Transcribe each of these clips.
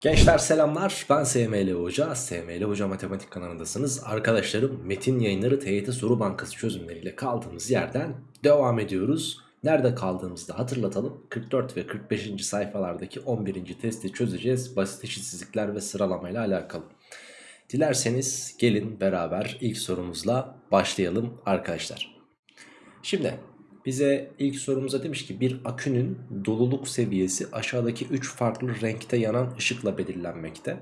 Gençler selamlar. Ben SML Hoca. SML Hoca Matematik kanalındasınız. Arkadaşlarım metin yayınları TYT soru bankası çözümleriyle kaldığımız yerden devam ediyoruz. Nerede kaldığımızı da hatırlatalım. 44 ve 45. sayfalardaki 11. testi çözeceğiz. Basit eşitsizlikler ve sıralamayla alakalı. Dilerseniz gelin beraber ilk sorumuzla başlayalım arkadaşlar. Şimdi bize ilk sorumuza demiş ki bir akünün doluluk seviyesi aşağıdaki 3 farklı renkte yanan ışıkla belirlenmekte.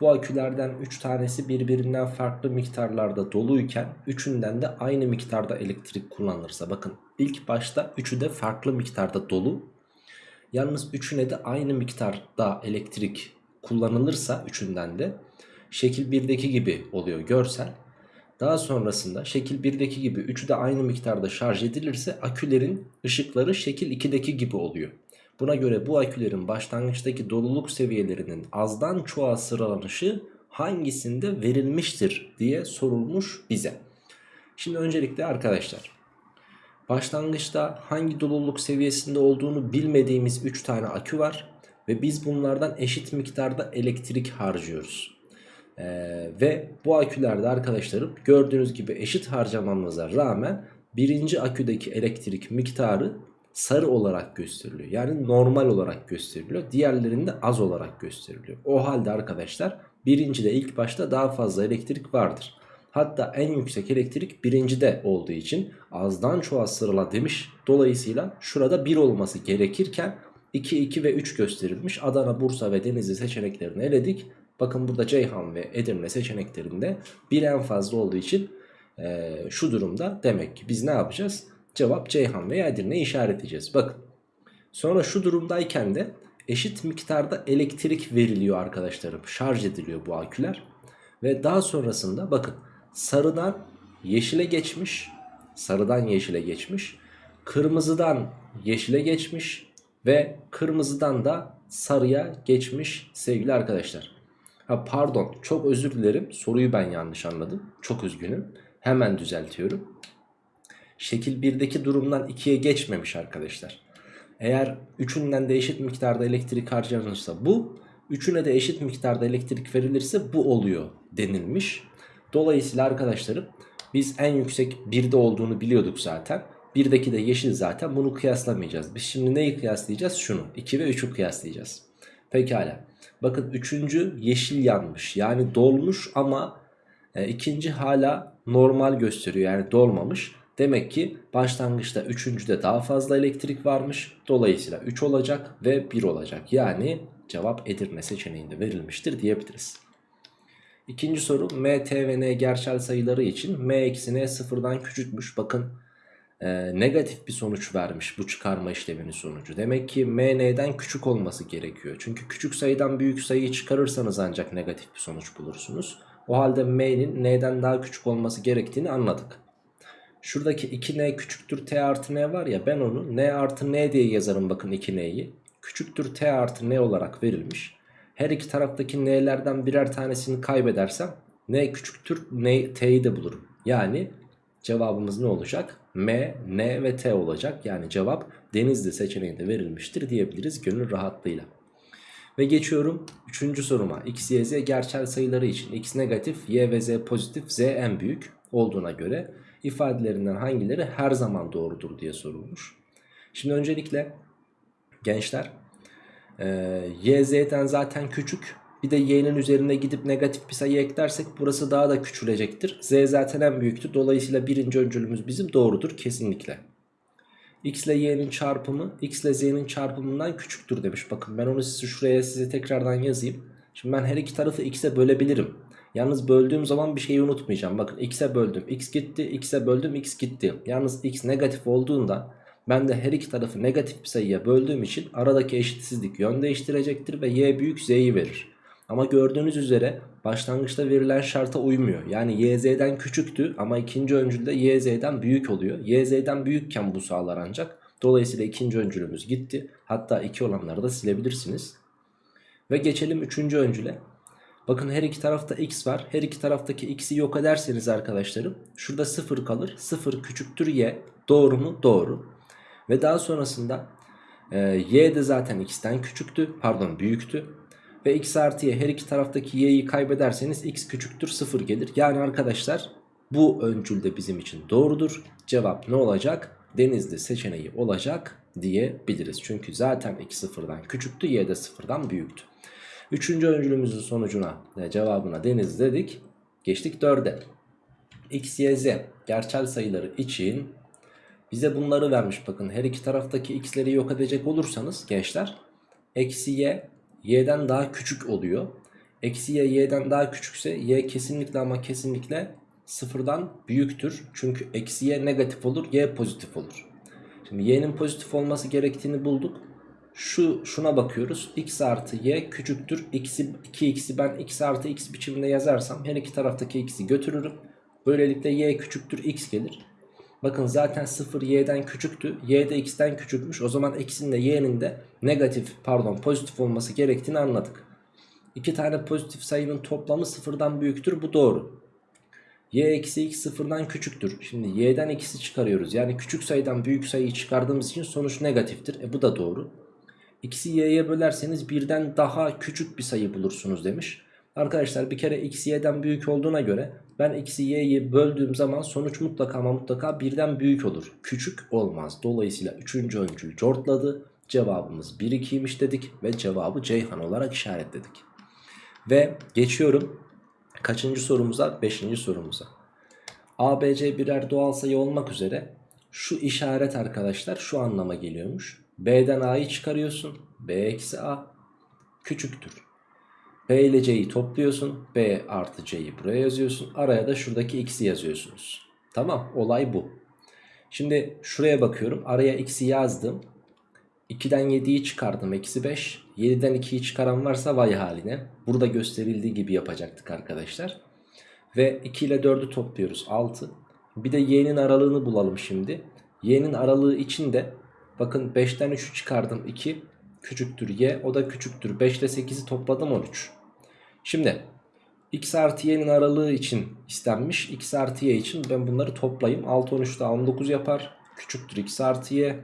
Bu akülerden 3 tanesi birbirinden farklı miktarlarda doluyken üçünden de aynı miktarda elektrik kullanılırsa bakın ilk başta üçü de farklı miktarda dolu. Yalnız üçüne de aynı miktarda elektrik kullanılırsa üçünden de şekil 1'deki gibi oluyor görsel. Daha sonrasında şekil 1'deki gibi üçü de aynı miktarda şarj edilirse akülerin ışıkları şekil 2'deki gibi oluyor. Buna göre bu akülerin başlangıçtaki doluluk seviyelerinin azdan çoğa sıralanışı hangisinde verilmiştir diye sorulmuş bize. Şimdi öncelikle arkadaşlar başlangıçta hangi doluluk seviyesinde olduğunu bilmediğimiz 3 tane akü var ve biz bunlardan eşit miktarda elektrik harcıyoruz. Ee, ve bu akülerde arkadaşlarım gördüğünüz gibi eşit harcamamıza rağmen birinci aküdeki elektrik miktarı sarı olarak gösteriliyor. Yani normal olarak gösteriliyor. Diğerlerinde az olarak gösteriliyor. O halde arkadaşlar birincide ilk başta daha fazla elektrik vardır. Hatta en yüksek elektrik birincide olduğu için azdan çoğa sırala demiş. Dolayısıyla şurada 1 olması gerekirken 2, 2 ve 3 gösterilmiş. Adana, Bursa ve Denizli seçeneklerini eledik. Bakın burada Ceyhan ve Edirne seçeneklerinde bir en fazla olduğu için e, şu durumda demek ki biz ne yapacağız? Cevap Ceyhan veya Edirne'yi işaretleyeceğiz. Bakın sonra şu durumdayken de eşit miktarda elektrik veriliyor arkadaşlarım. Şarj ediliyor bu aküler. Ve daha sonrasında bakın sarıdan yeşile geçmiş. Sarıdan yeşile geçmiş. Kırmızıdan yeşile geçmiş. Ve kırmızıdan da sarıya geçmiş sevgili arkadaşlar. Ha pardon çok özür dilerim soruyu ben yanlış anladım. Çok üzgünüm. Hemen düzeltiyorum. Şekil 1'deki durumdan 2'ye geçmemiş arkadaşlar. Eğer üçünden de eşit miktarda elektrik harcanırsa bu, üçüne de eşit miktarda elektrik verilirse bu oluyor denilmiş. Dolayısıyla arkadaşlarım biz en yüksek 1'de olduğunu biliyorduk zaten. 1'deki de yeşil zaten bunu kıyaslamayacağız. Biz şimdi neyi kıyaslayacağız? Şunu 2 ve 3'ü kıyaslayacağız. Pekala. Bakın üçüncü yeşil yanmış. Yani dolmuş ama e, ikinci hala normal gösteriyor. Yani dolmamış. Demek ki başlangıçta üçüncüde daha fazla elektrik varmış. Dolayısıyla 3 olacak ve 1 olacak. Yani cevap Edirne seçeneğinde verilmiştir diyebiliriz. İkinci soru m, t ve n gerçel sayıları için m eksi n sıfırdan küçükmüş. Bakın e, negatif bir sonuç vermiş bu çıkarma işleminin sonucu. Demek ki m n'den küçük olması gerekiyor. Çünkü küçük sayıdan büyük sayıyı çıkarırsanız ancak negatif bir sonuç bulursunuz. O halde m'nin n'den daha küçük olması gerektiğini anladık. Şuradaki 2n küçüktür t artı n var ya ben onu n artı n diye yazarım bakın 2n'yi. Küçüktür t artı n olarak verilmiş. Her iki taraftaki n'lerden birer tanesini kaybedersem n küçüktür n t'yi de bulurum. Yani cevabımız ne olacak? M, N ve T olacak. Yani cevap Denizli seçeneğinde verilmiştir diyebiliriz gönül rahatlığıyla. Ve geçiyorum 3. soruma. X, Y, Z gerçel sayıları için X negatif, Y ve Z pozitif, Z en büyük olduğuna göre ifadelerinden hangileri her zaman doğrudur diye sorulmuş. Şimdi öncelikle gençler e, Y, Z'den zaten küçük bir de y'nin üzerine gidip negatif bir sayı eklersek burası daha da küçülecektir. z zaten en büyüktü. Dolayısıyla birinci öncülümüz bizim doğrudur kesinlikle. x ile y'nin çarpımı x ile z'nin çarpımından küçüktür demiş. Bakın ben onu size şuraya size tekrardan yazayım. Şimdi ben her iki tarafı x'e bölebilirim. Yalnız böldüğüm zaman bir şeyi unutmayacağım. Bakın x'e böldüm x gitti x'e böldüm x gitti. Yalnız x negatif olduğunda ben de her iki tarafı negatif bir sayıya böldüğüm için aradaki eşitsizlik yön değiştirecektir ve y büyük z'yi verir. Ama gördüğünüz üzere başlangıçta verilen şarta uymuyor. Yani YZ'den küçüktü ama ikinci öncülde YZ'den büyük oluyor. YZ'den büyükken bu sağlar ancak. Dolayısıyla ikinci öncülümüz gitti. Hatta iki olanları da silebilirsiniz. Ve geçelim üçüncü öncüle. Bakın her iki tarafta x var. Her iki taraftaki x'i yok ederseniz arkadaşlarım şurada 0 kalır. 0 küçüktür y. Doğru mu? Doğru. Ve daha sonrasında e, y de zaten x'ten küçüktü. Pardon büyüktü. Ve x artı y her iki taraftaki y'yi kaybederseniz x küçüktür 0 gelir. Yani arkadaşlar bu öncül de bizim için doğrudur. Cevap ne olacak? Denizli seçeneği olacak diyebiliriz. Çünkü zaten x sıfırdan küçüktü y de sıfırdan büyüktü. Üçüncü öncülümüzün sonucuna e, cevabına deniz dedik. Geçtik 4'e. x, y, z gerçel sayıları için bize bunları vermiş bakın. Her iki taraftaki x'leri yok edecek olursanız gençler eksi y y'den daha küçük oluyor. Eksi y y'den daha küçükse y kesinlikle ama kesinlikle sıfırdan büyüktür. Çünkü eksi y negatif olur y pozitif olur. Şimdi y'nin pozitif olması gerektiğini bulduk. Şu şuna bakıyoruz. x artı y küçüktür. X'i, 2x'i ben x artı x biçiminde yazarsam her iki taraftaki x'i götürürüm. Böylelikle y küçüktür x gelir. Bakın zaten 0 y'den küçüktü. Y de x'ten küçükmüş. O zaman x'in de y'nin de negatif pardon pozitif olması gerektiğini anladık. İki tane pozitif sayının toplamı sıfırdan büyüktür. Bu doğru. Y eksi x sıfırdan küçüktür. Şimdi y'den x'i çıkarıyoruz. Yani küçük sayıdan büyük sayıyı çıkardığımız için sonuç negatiftir. E bu da doğru. X'i y'ye bölerseniz birden daha küçük bir sayı bulursunuz demiş. Arkadaşlar bir kere x y'den büyük olduğuna göre ben x'i y'yi böldüğüm zaman sonuç mutlaka ama mutlaka birden büyük olur. Küçük olmaz. Dolayısıyla 3. öncül cortladı. Cevabımız 1 2'ymiş dedik ve cevabı Ceyhan olarak işaretledik. Ve geçiyorum kaçıncı sorumuza? 5. sorumuza. ABC birer doğal sayı olmak üzere şu işaret arkadaşlar şu anlama geliyormuş. B'den A'yı çıkarıyorsun. B eksi A küçüktür. B ile C'yi topluyorsun. B artı C'yi buraya yazıyorsun. Araya da şuradaki X'i yazıyorsunuz. Tamam olay bu. Şimdi şuraya bakıyorum. Araya X'i yazdım. 2'den 7'yi çıkardım. Eksi 5. 7'den 2'yi çıkaran varsa vay haline. Burada gösterildiği gibi yapacaktık arkadaşlar. Ve 2 ile 4'ü topluyoruz. 6. Bir de y'nin aralığını bulalım şimdi. Y'nin aralığı için de bakın 5'ten 3'ü çıkardım. 2 küçüktür y. O da küçüktür. 5 ile 8'i topladım 13. Şimdi x artı y'nin aralığı için istenmiş. x artı y için ben bunları toplayayım. 6 13 daha 19 yapar. Küçüktür x artı y.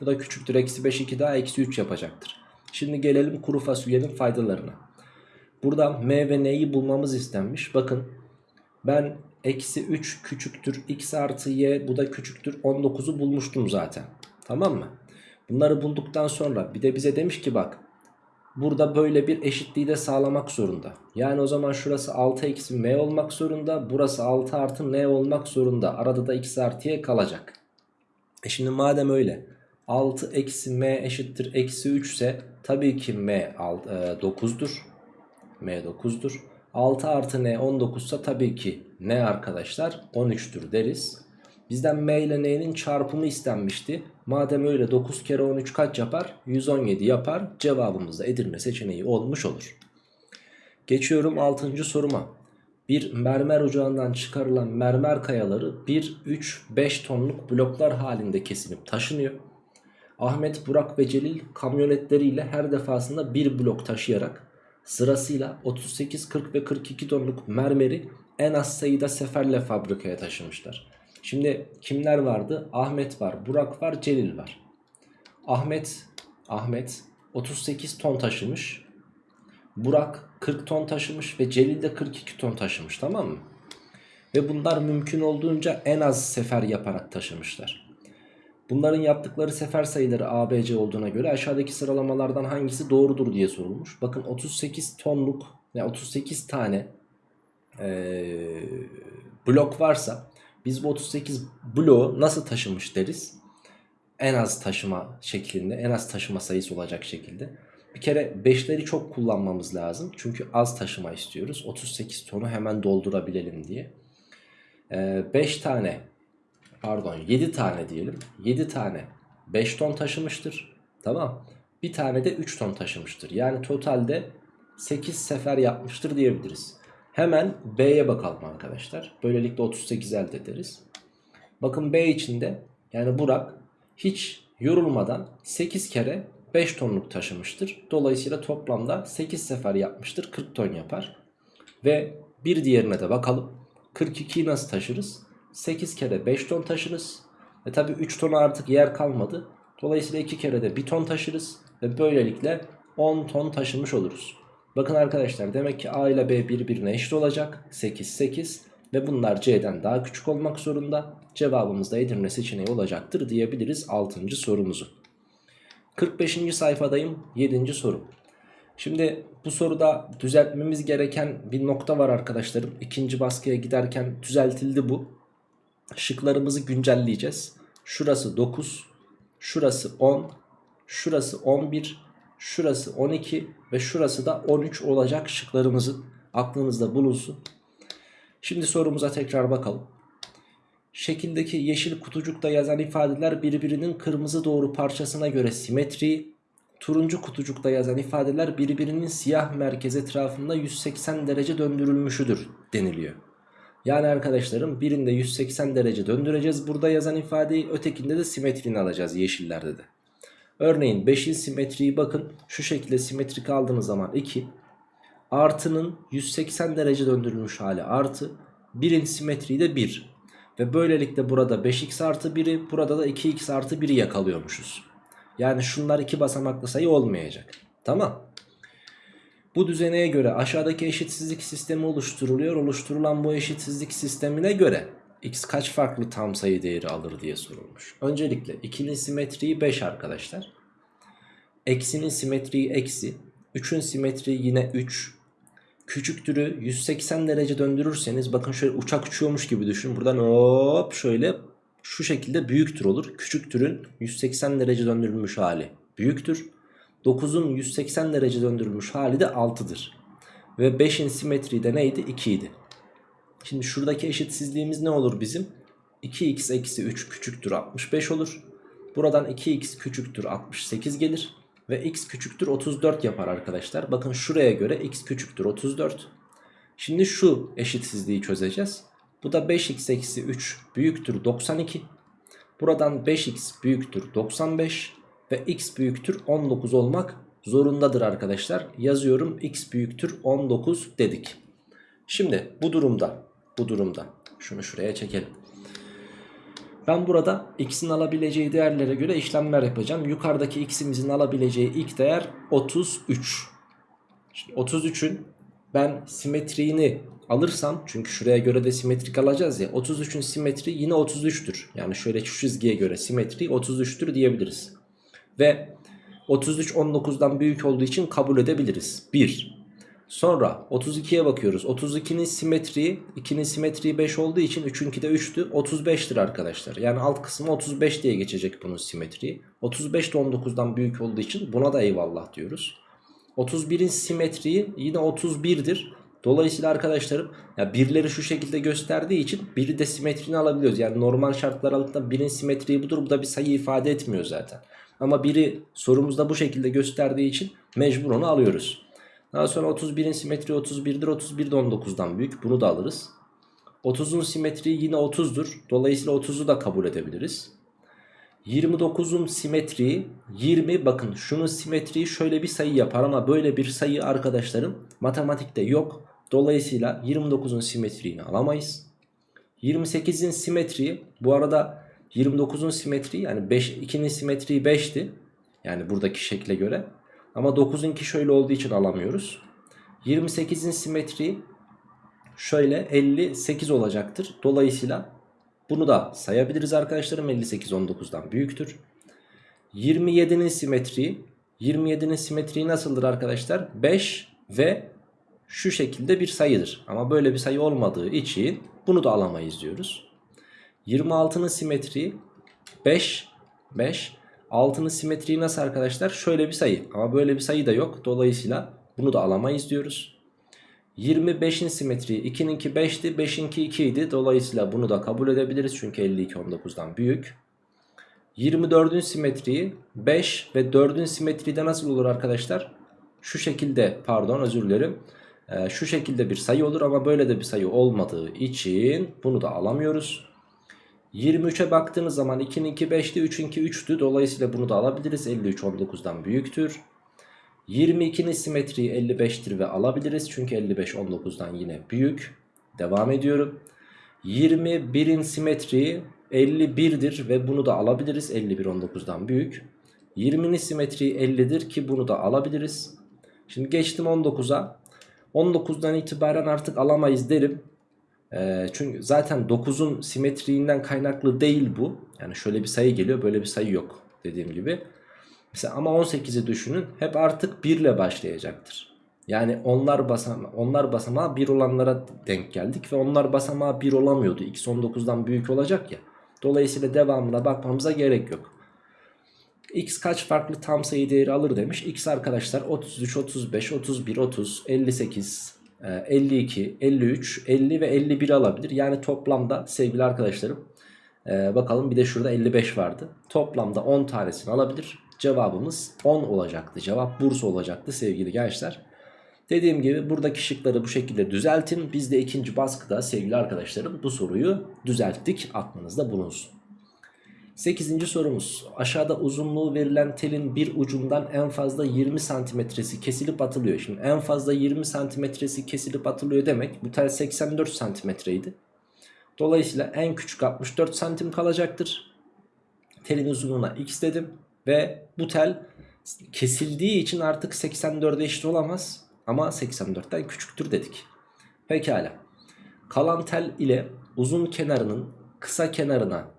Bu da küçüktür. Eksi 5 2 daha eksi 3 yapacaktır. Şimdi gelelim kuru fasulyenin faydalarına. Burada m ve n'yi bulmamız istenmiş. Bakın ben eksi 3 küçüktür x artı y bu da küçüktür 19'u bulmuştum zaten. Tamam mı? Bunları bulduktan sonra bir de bize demiş ki bak burada böyle bir eşitliği de sağlamak zorunda. Yani o zaman şurası 6 eksi m olmak zorunda. Burası 6 artı n olmak zorunda. Arada da x artı y kalacak. E şimdi madem öyle 6 eksi m eşittir eksi 3 ise tabii ki m 9'dur. m 9'dur. 6 artı n 19 ise tabii ki n arkadaşlar 13'tür deriz. Bizden m ile n'nin çarpımı istenmişti. Madem öyle 9 kere 13 kaç yapar? 117 yapar. Cevabımız da Edirne seçeneği olmuş olur. Geçiyorum 6. soruma. Bir mermer ocağından çıkarılan mermer kayaları 1, 3, 5 tonluk bloklar halinde kesilip taşınıyor. Ahmet, Burak ve Celil kamyonetleriyle her defasında bir blok taşıyarak sırasıyla 38, 40 ve 42 tonluk mermeri en az sayıda seferle fabrikaya taşımışlar. Şimdi kimler vardı? Ahmet var, Burak var, Celil var. Ahmet Ahmet 38 ton taşımış. Burak 40 ton taşımış ve Celil de 42 ton taşımış tamam mı? Ve bunlar mümkün olduğunca en az sefer yaparak taşımışlar. Bunların yaptıkları sefer sayıları ABC olduğuna göre aşağıdaki sıralamalardan hangisi doğrudur diye sorulmuş. Bakın 38 tonluk yani 38 tane ee, blok varsa biz bu 38 bloğu nasıl taşımış deriz? En az taşıma şeklinde en az taşıma sayısı olacak şekilde. Bir kere 5'leri çok kullanmamız lazım. Çünkü az taşıma istiyoruz. 38 tonu hemen doldurabilelim diye. 5 ee, tane pardon 7 tane diyelim. 7 tane 5 ton taşımıştır. Tamam. Bir tane de 3 ton taşımıştır. Yani totalde 8 sefer yapmıştır diyebiliriz. Hemen B'ye bakalım arkadaşlar. Böylelikle 38 elde ederiz. Bakın B içinde yani Burak hiç yorulmadan 8 kere 5 tonluk taşımıştır. Dolayısıyla toplamda 8 sefer yapmıştır. 40 ton yapar. Ve bir diğerine de bakalım. 42'yi nasıl taşırız? 8 kere 5 ton taşırız. Ve tabi 3 tona artık yer kalmadı. Dolayısıyla 2 kere de 1 ton taşırız. Ve böylelikle 10 ton taşımış oluruz. Bakın arkadaşlar demek ki A ile B birbirine eşit olacak. 8 8 ve bunlar C'den daha küçük olmak zorunda. Cevabımız da Edirne seçeneği olacaktır diyebiliriz 6. sorumuzu. 45. sayfadayım 7. soru. Şimdi bu soruda düzeltmemiz gereken bir nokta var arkadaşlarım. İkinci baskıya giderken düzeltildi bu. Şıklarımızı güncelleyeceğiz. Şurası 9, şurası 10, şurası 11, şurası 12 ve şurası da 13 olacak şıklarımızın aklınızda bulunsun. Şimdi sorumuza tekrar bakalım. Şekildeki yeşil kutucukta yazan ifadeler birbirinin kırmızı doğru parçasına göre simetri, turuncu kutucukta yazan ifadeler birbirinin siyah merkez etrafında 180 derece döndürülmüşüdür deniliyor. Yani arkadaşlarım birinde 180 derece döndüreceğiz burada yazan ifadeyi ötekinde de simetrini alacağız yeşillerde de. Örneğin 5'in simetriyi bakın şu şekilde simetrik aldığınız zaman 2 artının 180 derece döndürülmüş hali artı 1'in simetriği de 1 ve böylelikle burada 5x artı 1'i burada da 2x artı 1'i yakalıyormuşuz. Yani şunlar iki basamaklı sayı olmayacak. Tamam. Bu düzeneye göre aşağıdaki eşitsizlik sistemi oluşturuluyor. Oluşturulan bu eşitsizlik sistemine göre x kaç farklı tam sayı değeri alır diye sorulmuş. Öncelikle ikilinin simetriği 5 arkadaşlar. Eksinin simetriği eksi. 3'ün simetriği yine 3. Küçüktürü 180 derece döndürürseniz bakın şöyle uçak uçuyormuş gibi düşün. Buradan hop şöyle şu şekilde büyüktür olur. Küçüktürün 180 derece döndürülmüş hali büyüktür. 9'un 180 derece döndürülmüş hali de 6'dır. Ve 5'in simetriği de neydi? 2 idi. Şimdi şuradaki eşitsizliğimiz ne olur bizim? 2x eksi 3 küçüktür 65 olur. Buradan 2x küçüktür 68 gelir. Ve x küçüktür 34 yapar arkadaşlar. Bakın şuraya göre x küçüktür 34. Şimdi şu eşitsizliği çözeceğiz. Bu da 5x eksi 3 büyüktür 92. Buradan 5x büyüktür 95 ve x büyüktür 19 olmak zorundadır arkadaşlar. Yazıyorum x büyüktür 19 dedik. Şimdi bu durumda bu durumda şunu şuraya çekelim. Ben burada x'in alabileceği değerlere göre işlemler yapacağım. Yukarıdaki x'imizin alabileceği ilk değer 33. Şimdi 33'ün ben simetriğini alırsam çünkü şuraya göre de simetrik alacağız ya 33'ün simetri yine 33'tür. Yani şöyle şu çizgiye göre simetri 33'tür diyebiliriz. Ve 33 19'dan büyük olduğu için kabul edebiliriz. 1. Sonra 32'ye bakıyoruz. 32'nin simetriği 2'nin simetriği 5 olduğu için 3'ünki de 3'tü. 35'tir arkadaşlar. Yani alt kısmı 35 diye geçecek bunun simetriği. 35 de 19'dan büyük olduğu için buna da eyvallah diyoruz. 31'in simetriği yine 31'dir. Dolayısıyla arkadaşlarım ya birleri şu şekilde gösterdiği için biri de simetrini alabiliyoruz. Yani normal şartlar altında birin simetriği budur. Bu da bir sayı ifade etmiyor zaten. Ama biri sorumuzda bu şekilde gösterdiği için mecbur onu alıyoruz. Daha sonra 31'in simetriği 31'dir. 31 de 19'dan büyük. Bunu da alırız. 30'un simetriği yine 30'dur. Dolayısıyla 30'u da kabul edebiliriz. 29'un simetriği 20 bakın şunun simetriği şöyle bir sayı yapar ama böyle bir sayı arkadaşlarım matematikte yok. Dolayısıyla 29'un simetriğini alamayız. 28'in simetriği bu arada 29'un simetriği yani 5, 2'nin simetriği 5'ti. Yani buradaki şekle göre. Ama 9'unki şöyle olduğu için alamıyoruz. 28'in simetriği şöyle 58 olacaktır. Dolayısıyla bunu da sayabiliriz arkadaşlarım. 58 19'dan büyüktür. 27'nin simetriği 27'nin simetriği nasıldır arkadaşlar? 5 ve şu şekilde bir sayıdır. Ama böyle bir sayı olmadığı için bunu da alamayız diyoruz. 26'nın simetriği 5 5 6'nın simetriği nasıl arkadaşlar? Şöyle bir sayı ama böyle bir sayı da yok. Dolayısıyla bunu da alamayız diyoruz. 25'in simetriği 2'ninki 5'ti 5'inki 2 idi. Dolayısıyla bunu da kabul edebiliriz. Çünkü 52 19'dan büyük. 24'ün simetriği 5 ve 4'ün simetriği de nasıl olur arkadaşlar? Şu şekilde pardon özür dilerim. Ee, şu şekilde bir sayı olur ama böyle de bir sayı olmadığı için bunu da alamıyoruz. 23'e baktığınız zaman 2'ninki 5'ti 3'ünki 3'tü. Dolayısıyla bunu da alabiliriz. 53 19'dan büyüktür. 22'nin simetriği 55'tir ve alabiliriz. Çünkü 55 19'dan yine büyük. Devam ediyorum. 21'in simetriği 51'dir ve bunu da alabiliriz. 51 19'dan büyük. 20'nin simetriği 50'dir ki bunu da alabiliriz. Şimdi geçtim 19'a. 19'dan itibaren artık alamayız derim. Çünkü zaten 9'un simetriğinden kaynaklı değil bu. Yani şöyle bir sayı geliyor böyle bir sayı yok dediğim gibi. Mesela ama 18'i düşünün hep artık 1 ile başlayacaktır. Yani onlar basama onlar basamağı 1 olanlara denk geldik ve onlar basamağı 1 olamıyordu. X 19'dan büyük olacak ya. Dolayısıyla devamına bakmamıza gerek yok. X kaç farklı tam sayı değeri alır demiş. X arkadaşlar 33, 35, 31, 30, 58, 52, 53, 50 ve 51 alabilir. Yani toplamda sevgili arkadaşlarım e, bakalım bir de şurada 55 vardı. Toplamda 10 tanesini alabilir. Cevabımız 10 olacaktı. Cevap Bursa olacaktı sevgili gençler. Dediğim gibi buradaki şıkları bu şekilde düzeltin. Biz de ikinci baskıda sevgili arkadaşlarım bu soruyu düzelttik. Aklınızda bulunsun. 8. sorumuz. Aşağıda uzunluğu verilen telin bir ucundan en fazla 20 santimetresi kesilip atılıyor. Şimdi en fazla 20 santimetresi kesilip atılıyor demek bu tel 84 santimetreydi. Dolayısıyla en küçük 64 santim kalacaktır. Telin uzunluğuna x dedim ve bu tel kesildiği için artık 84'e eşit olamaz. Ama 84'ten küçüktür dedik. Pekala. Kalan tel ile uzun kenarının kısa kenarına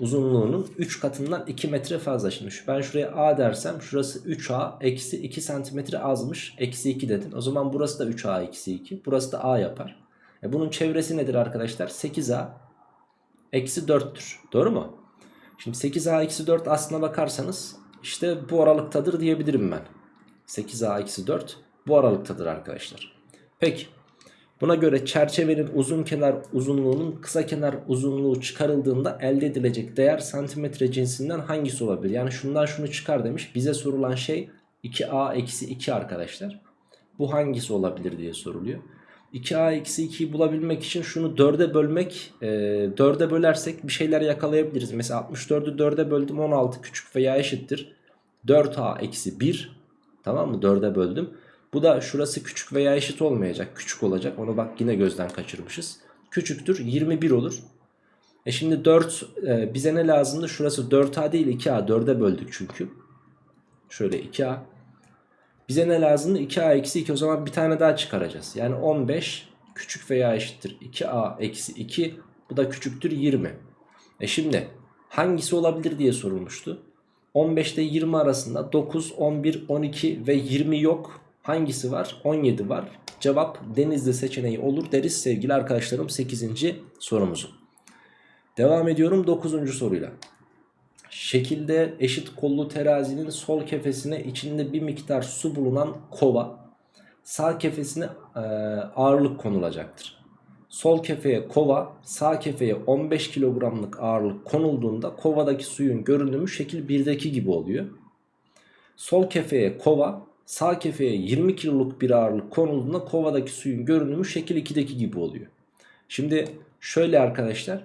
uzunluğunun 3 katından 2 metre fazla. Şimdi ben şuraya A dersem şurası 3A eksi 2 santimetre azmış. Eksi 2 dedin. O zaman burası da 3A eksi 2. Burası da A yapar. E bunun çevresi nedir arkadaşlar? 8A eksi 4'tür. Doğru mu? Şimdi 8A eksi 4 aslına bakarsanız işte bu aralıktadır diyebilirim ben. 8A eksi 4 bu aralıktadır arkadaşlar. Peki. Buna göre çerçevenin uzun kenar uzunluğunun kısa kenar uzunluğu çıkarıldığında elde edilecek değer santimetre cinsinden hangisi olabilir? Yani şundan şunu çıkar demiş. Bize sorulan şey 2a eksi 2 arkadaşlar. Bu hangisi olabilir diye soruluyor. 2a eksi 2'yi bulabilmek için şunu 4'e bölmek e, 4'e bölersek bir şeyler yakalayabiliriz. Mesela 64'ü 4'e böldüm 16 küçük veya eşittir. 4a eksi 1 tamam mı 4'e böldüm. Bu da şurası küçük veya eşit olmayacak. Küçük olacak. Onu bak yine gözden kaçırmışız. Küçüktür 21 olur. E şimdi 4 e, bize ne lazımdı? Şurası 4A değil 2A. 4'e böldük çünkü. Şöyle 2A. Bize ne lazımdı? 2A eksi 2. O zaman bir tane daha çıkaracağız. Yani 15 küçük veya eşittir 2A eksi 2. Bu da küçüktür 20. E şimdi hangisi olabilir diye sorulmuştu. 15 ile 20 arasında 9, 11, 12 ve 20 yok. Hangisi var? 17 var. Cevap Denizli seçeneği olur deriz sevgili arkadaşlarım 8. sorumuzu. Devam ediyorum 9. soruyla. Şekilde eşit kollu terazinin sol kefesine içinde bir miktar su bulunan kova sağ kefesine e, ağırlık konulacaktır. Sol kefeye kova sağ kefeye 15 kilogramlık ağırlık konulduğunda kovadaki suyun görünümü şekil 1'deki gibi oluyor. Sol kefeye kova sağ kefeye 20 kiloluk bir ağırlık konulduğunda kovadaki suyun görünümü şekil 2'deki gibi oluyor. Şimdi şöyle arkadaşlar.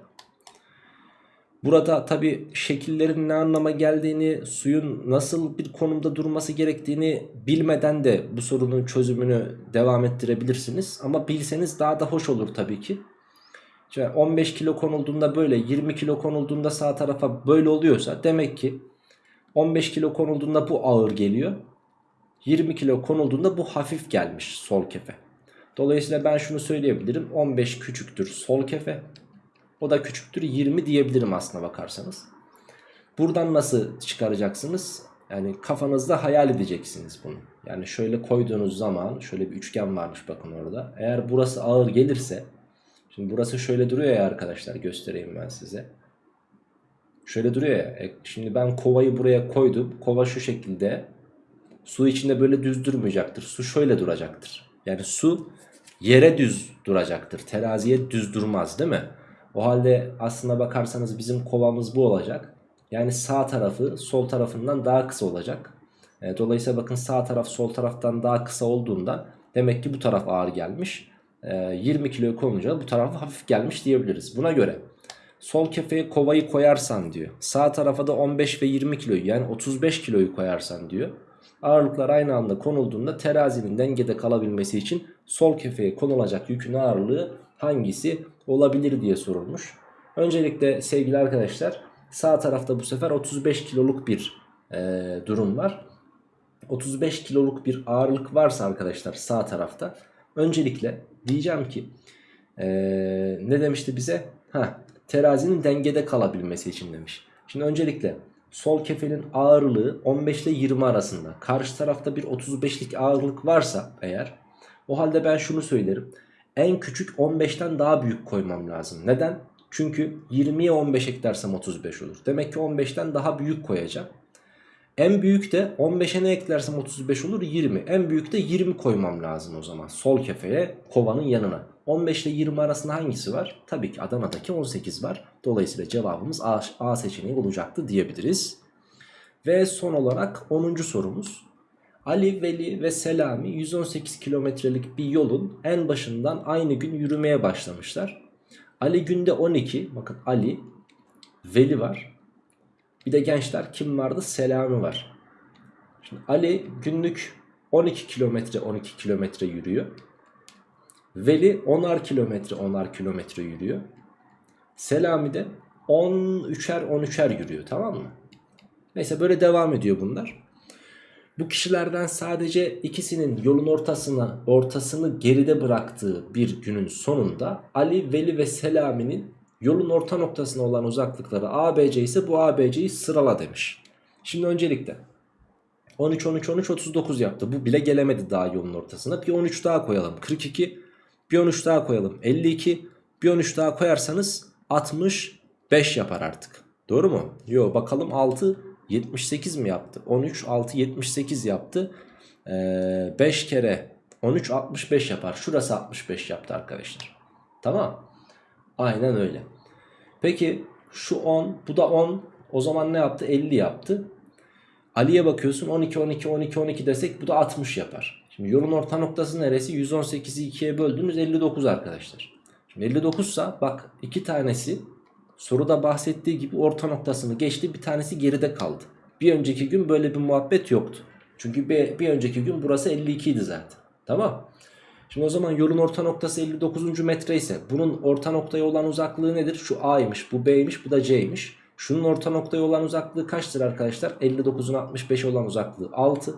Burada tabi şekillerin ne anlama geldiğini, suyun nasıl bir konumda durması gerektiğini bilmeden de bu sorunun çözümünü devam ettirebilirsiniz. Ama bilseniz daha da hoş olur tabii ki. Şimdi 15 kilo konulduğunda böyle, 20 kilo konulduğunda sağ tarafa böyle oluyorsa demek ki 15 kilo konulduğunda bu ağır geliyor. 20 kilo konulduğunda bu hafif gelmiş sol kefe. Dolayısıyla ben şunu söyleyebilirim. 15 küçüktür sol kefe. O da küçüktür 20 diyebilirim aslına bakarsanız. Buradan nasıl çıkaracaksınız? Yani kafanızda hayal edeceksiniz bunu. Yani şöyle koyduğunuz zaman şöyle bir üçgen varmış bakın orada. Eğer burası ağır gelirse şimdi burası şöyle duruyor ya arkadaşlar göstereyim ben size. Şöyle duruyor ya. E, şimdi ben kovayı buraya koydum. Kova şu şekilde Su içinde böyle düz durmayacaktır. Su şöyle duracaktır. Yani su yere düz duracaktır. Teraziye düz durmaz değil mi? O halde aslına bakarsanız bizim kovamız bu olacak. Yani sağ tarafı sol tarafından daha kısa olacak. E, dolayısıyla bakın sağ taraf sol taraftan daha kısa olduğunda demek ki bu taraf ağır gelmiş. E, 20 kilo konunca bu taraf hafif gelmiş diyebiliriz. Buna göre sol kefeye kovayı koyarsan diyor. Sağ tarafa da 15 ve 20 kiloyu yani 35 kiloyu koyarsan diyor. Ağırlıklar aynı anda konulduğunda terazinin dengede kalabilmesi için sol kefeye konulacak yükün ağırlığı hangisi olabilir diye sorulmuş. Öncelikle sevgili arkadaşlar sağ tarafta bu sefer 35 kiloluk bir e, durum var. 35 kiloluk bir ağırlık varsa arkadaşlar sağ tarafta öncelikle diyeceğim ki ee, ne demişti bize? Ha, terazinin dengede kalabilmesi için demiş. Şimdi öncelikle sol kefenin ağırlığı 15 ile 20 arasında. Karşı tarafta bir 35'lik ağırlık varsa eğer o halde ben şunu söylerim. En küçük 15'ten daha büyük koymam lazım. Neden? Çünkü 20'ye 15 eklersem 35 olur. Demek ki 15'ten daha büyük koyacağım. En büyük de 15'e ne eklersem 35 olur 20. En büyük de 20 koymam lazım o zaman. Sol kefeye kovanın yanına. 15 ile 20 arasında hangisi var? Tabii ki Adana'daki 18 var. Dolayısıyla cevabımız A, A seçeneği olacaktı diyebiliriz. Ve son olarak 10. sorumuz. Ali, Veli ve Selami 118 kilometrelik bir yolun en başından aynı gün yürümeye başlamışlar. Ali günde 12, bakın Ali, Veli var. Bir de gençler kim vardı? Selami var. Şimdi Ali günlük 12 kilometre 12 kilometre yürüyor. Veli 10'ar kilometre 10'ar kilometre yürüyor. Selami de 13'er 13'er yürüyor tamam mı? Neyse böyle devam ediyor bunlar. Bu kişilerden sadece ikisinin yolun ortasına ortasını geride bıraktığı bir günün sonunda Ali, Veli ve Selami'nin yolun orta noktasına olan uzaklıkları ABC ise bu ABC'yi sırala demiş. Şimdi öncelikle 13, 13, 13, 39 yaptı. Bu bile gelemedi daha yolun ortasına. Bir 13 daha koyalım. 42. Bir 13 daha koyalım. 52. Bir 13 daha koyarsanız 65 yapar artık. Doğru mu? Yo bakalım 6 78 mi yaptı? 13, 6, 78 yaptı. Ee, 5 kere 13, 65 yapar. Şurası 65 yaptı arkadaşlar. Tamam. Aynen öyle. Peki şu 10, bu da 10. O zaman ne yaptı? 50 yaptı. Ali'ye bakıyorsun 12, 12, 12, 12 desek bu da 60 yapar. Şimdi yolun orta noktası neresi? 118'i 2'ye böldünüz 59 arkadaşlar. Şimdi 59 sa bak iki tanesi soruda bahsettiği gibi orta noktasını geçti bir tanesi geride kaldı. Bir önceki gün böyle bir muhabbet yoktu. Çünkü bir, bir önceki gün burası 52 idi zaten. Tamam. Şimdi o zaman yolun orta noktası 59. metre ise bunun orta noktaya olan uzaklığı nedir? Şu A'ymış, bu B'ymiş, bu da C'ymiş. Şunun orta noktaya olan uzaklığı kaçtır arkadaşlar? 59'un 65'e olan uzaklığı 6.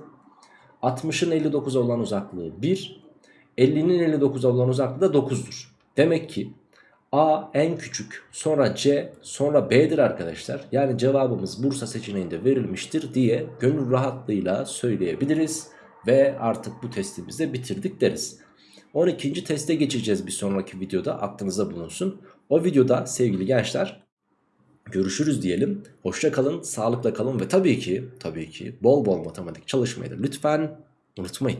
60'ın 59'a olan uzaklığı 1. 50'nin 59'a olan uzaklığı da 9'dur. Demek ki A en küçük sonra C sonra B'dir arkadaşlar. Yani cevabımız Bursa seçeneğinde verilmiştir diye gönül rahatlığıyla söyleyebiliriz. Ve artık bu testimizi de bitirdik deriz. 12. teste geçeceğiz bir sonraki videoda aklınıza bulunsun. O videoda sevgili gençler görüşürüz diyelim. Hoşça kalın, sağlıkla kalın ve tabii ki tabii ki bol bol matematik çalışmayı da lütfen unutmayın.